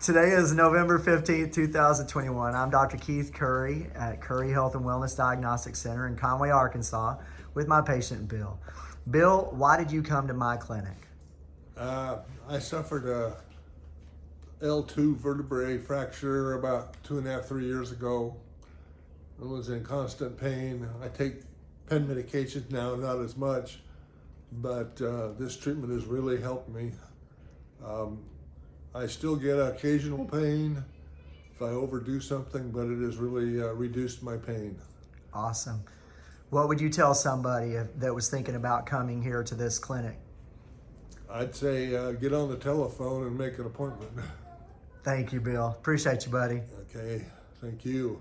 Today is November 15th, 2021. I'm Dr. Keith Curry at Curry Health and Wellness Diagnostic Center in Conway, Arkansas, with my patient Bill. Bill, why did you come to my clinic? Uh, I suffered a L2 vertebrae fracture about two and a half, three years ago. I was in constant pain. I take pen medications now, not as much, but uh, this treatment has really helped me. Um, I still get occasional pain if I overdo something, but it has really uh, reduced my pain. Awesome. What would you tell somebody that was thinking about coming here to this clinic? I'd say uh, get on the telephone and make an appointment. Thank you, Bill. Appreciate you, buddy. Okay, thank you.